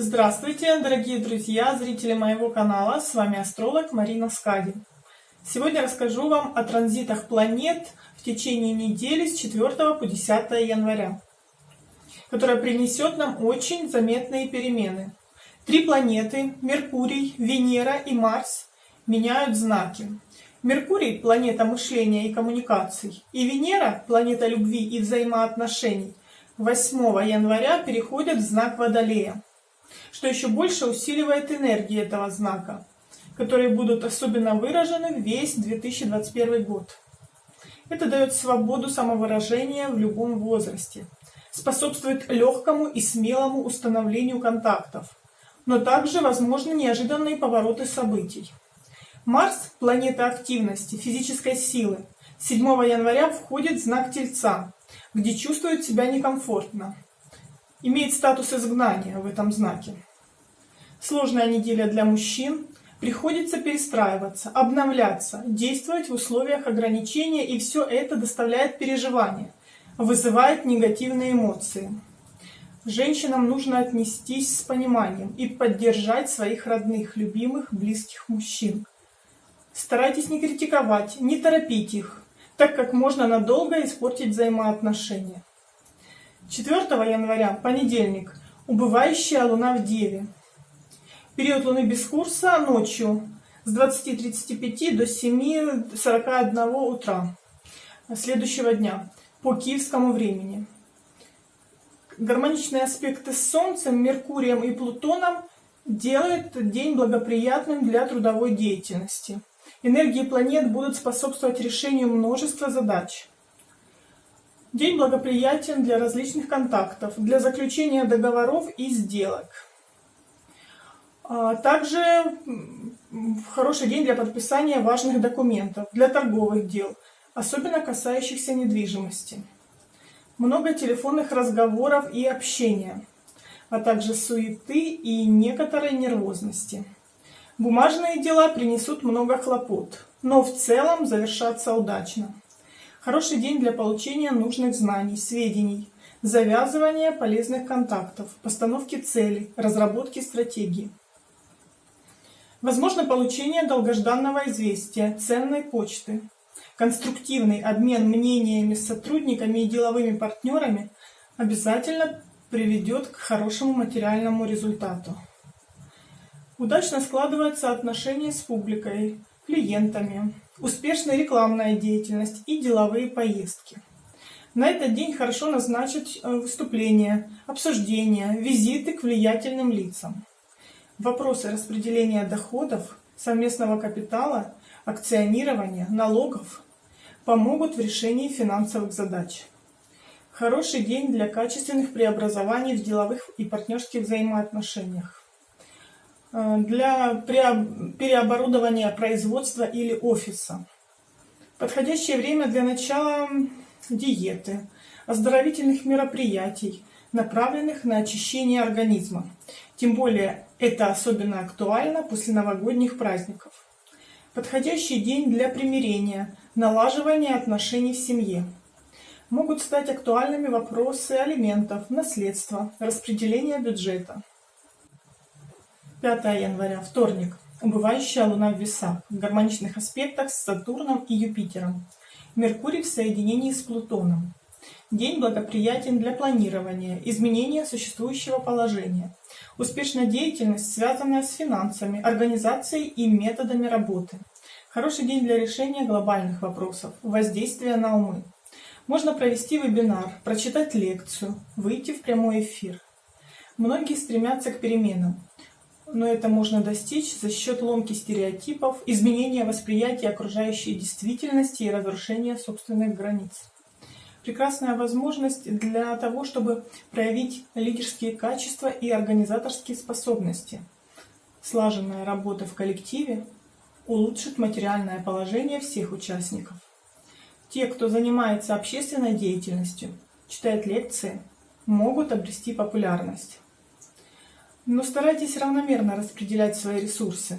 Здравствуйте, дорогие друзья, зрители моего канала, с вами астролог Марина Скади. Сегодня расскажу вам о транзитах планет в течение недели с 4 по 10 января, которая принесет нам очень заметные перемены. Три планеты, Меркурий, Венера и Марс, меняют знаки. Меркурий – планета мышления и коммуникаций, и Венера – планета любви и взаимоотношений, 8 января переходят в знак Водолея что еще больше усиливает энергии этого знака, которые будут особенно выражены весь 2021 год. Это дает свободу самовыражения в любом возрасте, способствует легкому и смелому установлению контактов, но также возможны неожиданные повороты событий. Марс – планета активности, физической силы. 7 января входит знак Тельца, где чувствует себя некомфортно имеет статус изгнания в этом знаке. Сложная неделя для мужчин. Приходится перестраиваться, обновляться, действовать в условиях ограничения, и все это доставляет переживания, вызывает негативные эмоции. Женщинам нужно отнестись с пониманием и поддержать своих родных, любимых, близких мужчин. Старайтесь не критиковать, не торопить их, так как можно надолго испортить взаимоотношения. 4 января, понедельник, убывающая луна в Деве. Период луны без курса ночью с 20.35 до 7.41 утра следующего дня по киевскому времени. Гармоничные аспекты с Солнцем, Меркурием и Плутоном делают день благоприятным для трудовой деятельности. Энергии планет будут способствовать решению множества задач. День благоприятен для различных контактов, для заключения договоров и сделок. А, также хороший день для подписания важных документов, для торговых дел, особенно касающихся недвижимости. Много телефонных разговоров и общения, а также суеты и некоторой нервозности. Бумажные дела принесут много хлопот, но в целом завершатся удачно. Хороший день для получения нужных знаний, сведений, завязывания полезных контактов, постановки целей, разработки стратегии. Возможно получение долгожданного известия, ценной почты. Конструктивный обмен мнениями с сотрудниками и деловыми партнерами обязательно приведет к хорошему материальному результату. Удачно складываются отношения с публикой, клиентами, успешная рекламная деятельность и деловые поездки. На этот день хорошо назначить э, выступления, обсуждения, визиты к влиятельным лицам. Вопросы распределения доходов, совместного капитала, акционирования, налогов помогут в решении финансовых задач. Хороший день для качественных преобразований в деловых и партнерских взаимоотношениях. Э, для переоборудования производства или офиса. Подходящее время для начала диеты, оздоровительных мероприятий, направленных на очищение организма. Тем более это особенно актуально после новогодних праздников. Подходящий день для примирения, налаживания отношений в семье. Могут стать актуальными вопросы алиментов, наследства, распределения бюджета. 5 января, вторник. Убывающая Луна в весах, в гармоничных аспектах с Сатурном и Юпитером. Меркурий в соединении с Плутоном. День благоприятен для планирования, изменения существующего положения. Успешная деятельность, связанная с финансами, организацией и методами работы. Хороший день для решения глобальных вопросов, воздействия на умы. Можно провести вебинар, прочитать лекцию, выйти в прямой эфир. Многие стремятся к переменам но это можно достичь за счет ломки стереотипов, изменения восприятия окружающей действительности и разрушения собственных границ. Прекрасная возможность для того, чтобы проявить лидерские качества и организаторские способности. Слаженная работа в коллективе улучшит материальное положение всех участников. Те, кто занимается общественной деятельностью, читает лекции, могут обрести популярность. Но старайтесь равномерно распределять свои ресурсы,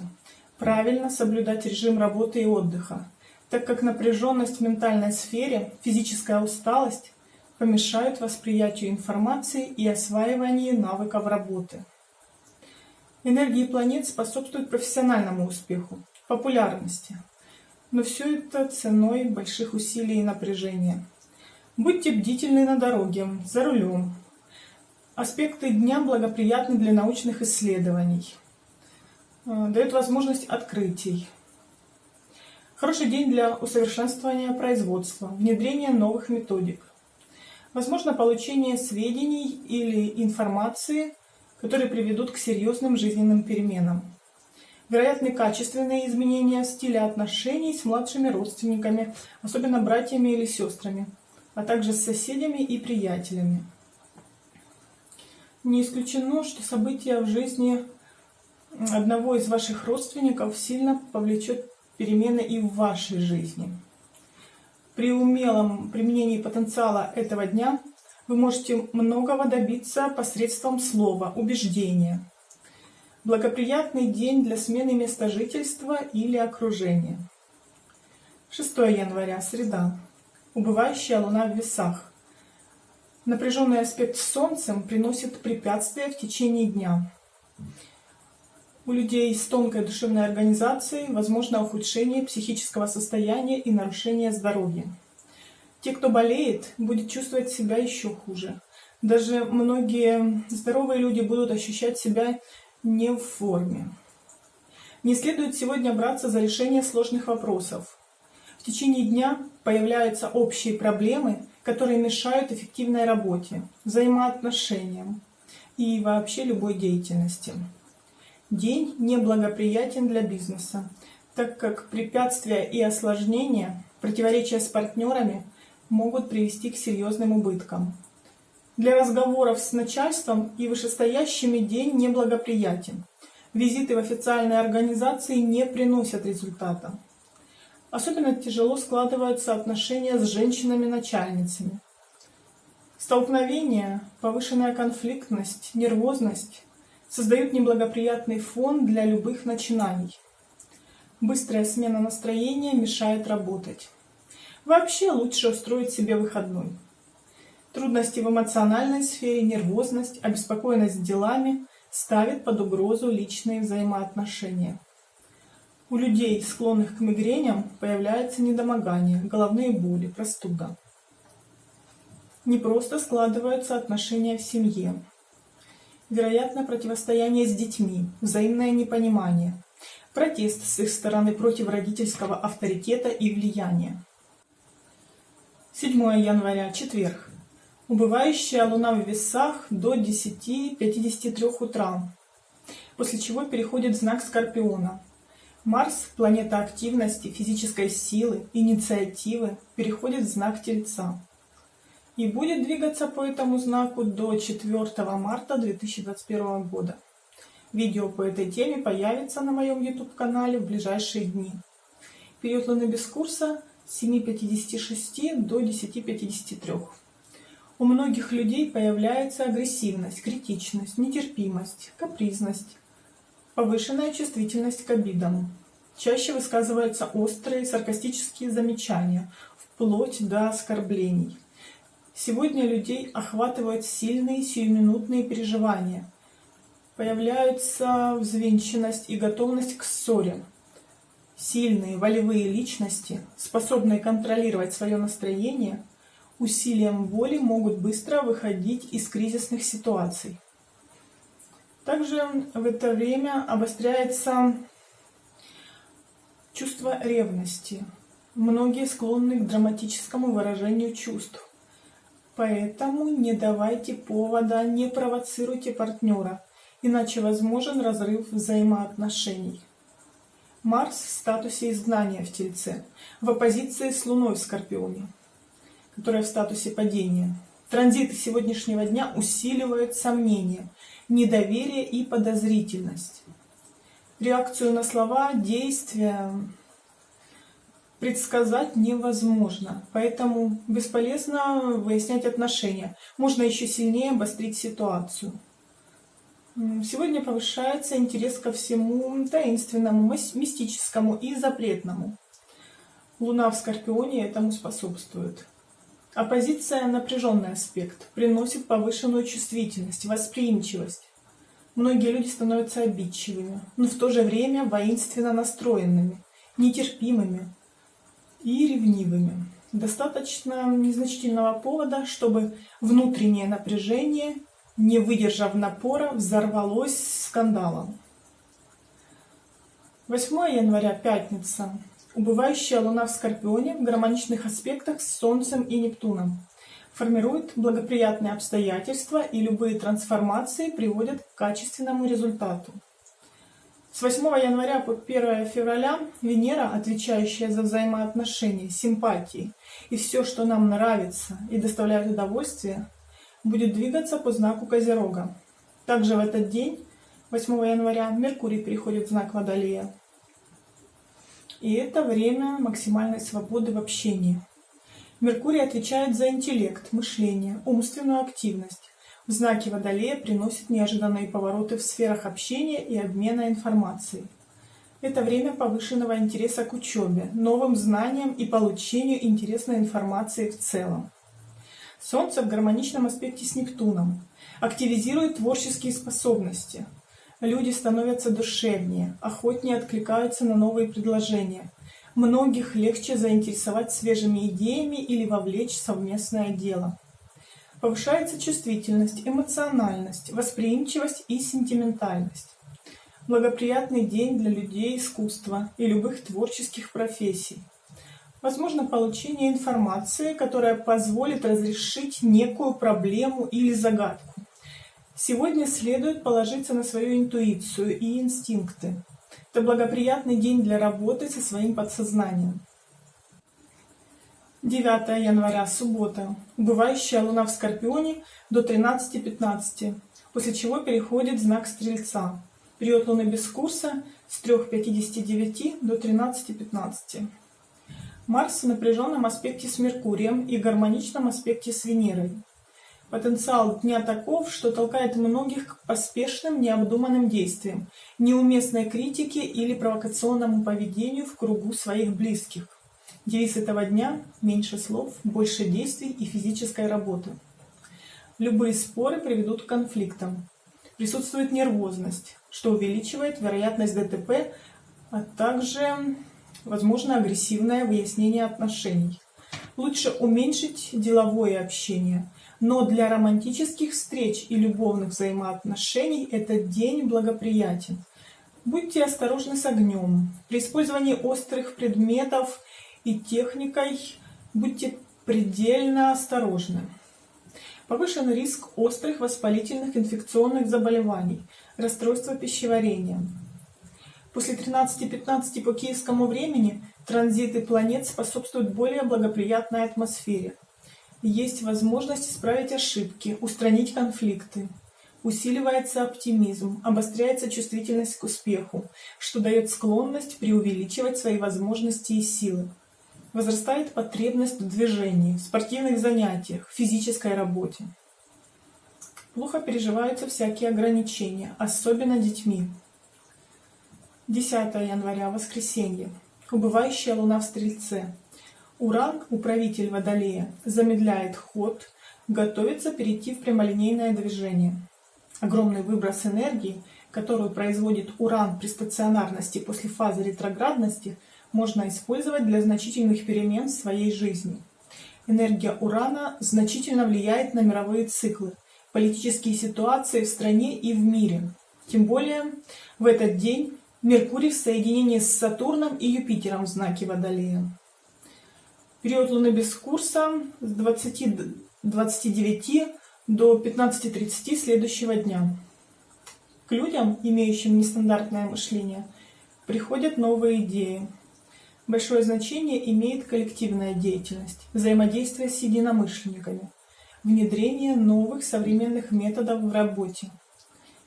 правильно соблюдать режим работы и отдыха, так как напряженность в ментальной сфере, физическая усталость помешают восприятию информации и осваиванию навыков работы. Энергии планет способствуют профессиональному успеху, популярности. Но все это ценой больших усилий и напряжения. Будьте бдительны на дороге, за рулем. Аспекты дня благоприятны для научных исследований. Э, дает возможность открытий. Хороший день для усовершенствования производства, внедрения новых методик. Возможно получение сведений или информации, которые приведут к серьезным жизненным переменам. Вероятны качественные изменения в стиле отношений с младшими родственниками, особенно братьями или сестрами, а также с соседями и приятелями. Не исключено, что события в жизни одного из ваших родственников сильно повлечет перемены и в вашей жизни. При умелом применении потенциала этого дня вы можете многого добиться посредством слова, убеждения. Благоприятный день для смены места жительства или окружения. 6 января, среда. Убывающая луна в весах. Напряженный аспект с Солнцем приносит препятствия в течение дня. У людей с тонкой душевной организацией возможно ухудшение психического состояния и нарушение здоровья. Те, кто болеет, будет чувствовать себя еще хуже. Даже многие здоровые люди будут ощущать себя не в форме. Не следует сегодня браться за решение сложных вопросов. В течение дня появляются общие проблемы, которые мешают эффективной работе, взаимоотношениям и вообще любой деятельности. День неблагоприятен для бизнеса, так как препятствия и осложнения, противоречия с партнерами – могут привести к серьезным убыткам. Для разговоров с начальством и вышестоящими день неблагоприятен. Визиты в официальные организации не приносят результата. Особенно тяжело складываются отношения с женщинами-начальницами. Столкновения, повышенная конфликтность, нервозность создают неблагоприятный фон для любых начинаний. Быстрая смена настроения мешает работать. Вообще лучше устроить себе выходной. Трудности в эмоциональной сфере, нервозность, обеспокоенность делами ставят под угрозу личные взаимоотношения. У людей, склонных к мигреням, появляется недомогание, головные боли, простуда. Не просто складываются отношения в семье. Вероятно, противостояние с детьми, взаимное непонимание, протест с их стороны против родительского авторитета и влияния. 7 января, четверг. Убывающая луна в весах до 10.53 утра, после чего переходит знак Скорпиона. Марс, планета активности, физической силы, инициативы, переходит в знак Тельца и будет двигаться по этому знаку до 4 марта 2021 года. Видео по этой теме появится на моем YouTube-канале в ближайшие дни. Период Луны без курса 7.56 до 10.53. У многих людей появляется агрессивность, критичность, нетерпимость, капризность, повышенная чувствительность к обидам. Чаще высказываются острые саркастические замечания, вплоть до оскорблений. Сегодня людей охватывают сильные сиюминутные переживания. Появляются взвинченность и готовность к ссоре, Сильные волевые личности, способные контролировать свое настроение, усилием воли могут быстро выходить из кризисных ситуаций. Также в это время обостряется чувство ревности. Многие склонны к драматическому выражению чувств. Поэтому не давайте повода, не провоцируйте партнера, иначе возможен разрыв взаимоотношений. Марс в статусе изгнания в Тельце, в оппозиции с Луной в Скорпионе, которая в статусе падения. Транзиты сегодняшнего дня усиливают сомнения, недоверие и подозрительность. Реакцию на слова, действия предсказать невозможно, поэтому бесполезно выяснять отношения. Можно еще сильнее обострить ситуацию. Сегодня повышается интерес ко всему таинственному, мистическому и запретному. Луна в Скорпионе этому способствует. Оппозиция – напряженный аспект, приносит повышенную чувствительность, восприимчивость. Многие люди становятся обидчивыми, но в то же время воинственно настроенными, нетерпимыми и ревнивыми. Достаточно незначительного повода, чтобы внутреннее напряжение, не выдержав напора, взорвалось скандалом. 8 января, пятница. Убывающая Луна в Скорпионе в гармоничных аспектах с Солнцем и Нептуном. Формирует благоприятные обстоятельства и любые трансформации приводят к качественному результату. С 8 января по 1 февраля Венера, отвечающая за взаимоотношения, симпатии и все, что нам нравится и доставляет удовольствие, будет двигаться по знаку Козерога. Также в этот день, 8 января, Меркурий переходит в знак Водолея. И это время максимальной свободы в общении. Меркурий отвечает за интеллект, мышление, умственную активность. В знаке Водолея приносит неожиданные повороты в сферах общения и обмена информацией. Это время повышенного интереса к учебе, новым знаниям и получению интересной информации в целом. Солнце в гармоничном аспекте с Нептуном активизирует творческие способности – Люди становятся душевнее, охотнее откликаются на новые предложения. Многих легче заинтересовать свежими идеями или вовлечь в совместное дело. Повышается чувствительность, эмоциональность, восприимчивость и сентиментальность. Благоприятный день для людей искусства и любых творческих профессий. Возможно получение информации, которая позволит разрешить некую проблему или загадку. Сегодня следует положиться на свою интуицию и инстинкты. Это благоприятный день для работы со своим подсознанием. 9 января, суббота. Убывающая луна в Скорпионе до 13.15, после чего переходит знак Стрельца. Период луны без курса с 3.59 до 13.15. Марс в напряженном аспекте с Меркурием и гармоничном аспекте с Венерой. Потенциал дня таков, что толкает многих к поспешным, необдуманным действиям, неуместной критике или провокационному поведению в кругу своих близких. Девиз этого дня – меньше слов, больше действий и физической работы. Любые споры приведут к конфликтам. Присутствует нервозность, что увеличивает вероятность ДТП, а также возможно агрессивное выяснение отношений. Лучше уменьшить деловое общение – но для романтических встреч и любовных взаимоотношений этот день благоприятен. Будьте осторожны с огнем. При использовании острых предметов и техникой будьте предельно осторожны. Повышен риск острых воспалительных инфекционных заболеваний, расстройства пищеварения. После 13-15 по киевскому времени транзиты планет способствуют более благоприятной атмосфере есть возможность исправить ошибки, устранить конфликты. Усиливается оптимизм, обостряется чувствительность к успеху, что дает склонность преувеличивать свои возможности и силы. Возрастает потребность в движении, спортивных занятиях, физической работе. Плохо переживаются всякие ограничения, особенно детьми. 10 января, воскресенье. Убывающая луна в Стрельце. Уран, управитель Водолея, замедляет ход, готовится перейти в прямолинейное движение. Огромный выброс энергии, которую производит Уран при стационарности после фазы ретроградности, можно использовать для значительных перемен в своей жизни. Энергия Урана значительно влияет на мировые циклы, политические ситуации в стране и в мире. Тем более в этот день Меркурий в соединении с Сатурном и Юпитером в знаке Водолея. Период Луны без курса с 20, 29 до 15.30 следующего дня. К людям, имеющим нестандартное мышление, приходят новые идеи. Большое значение имеет коллективная деятельность, взаимодействие с единомышленниками, внедрение новых современных методов в работе.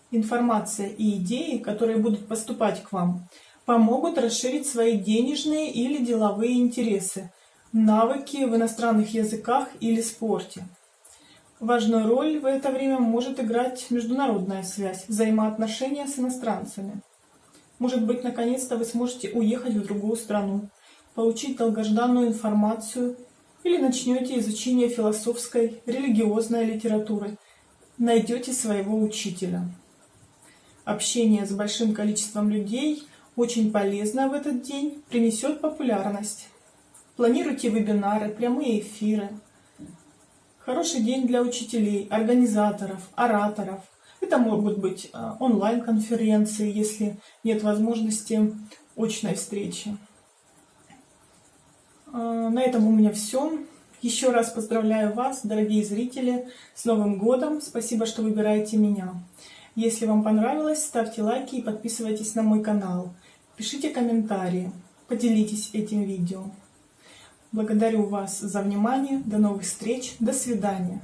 Информация и идеи, которые будут поступать к вам, помогут расширить свои денежные или деловые интересы – навыки в иностранных языках или спорте. Важную роль в это время может играть международная связь, взаимоотношения с иностранцами. Может быть, наконец-то вы сможете уехать в другую страну, получить долгожданную информацию или начнете изучение философской, религиозной литературы, найдете своего учителя. общение с большим количеством людей очень полезно в этот день, принесет популярность. Планируйте вебинары, прямые эфиры. Хороший день для учителей, организаторов, ораторов. Это могут быть а, онлайн-конференции, если нет возможности очной встречи. А, на этом у меня все. Еще раз поздравляю вас, дорогие зрители, с Новым годом. Спасибо, что выбираете меня. Если вам понравилось, ставьте лайки и подписывайтесь на мой канал. Пишите комментарии, поделитесь этим видео. Благодарю вас за внимание. До новых встреч. До свидания.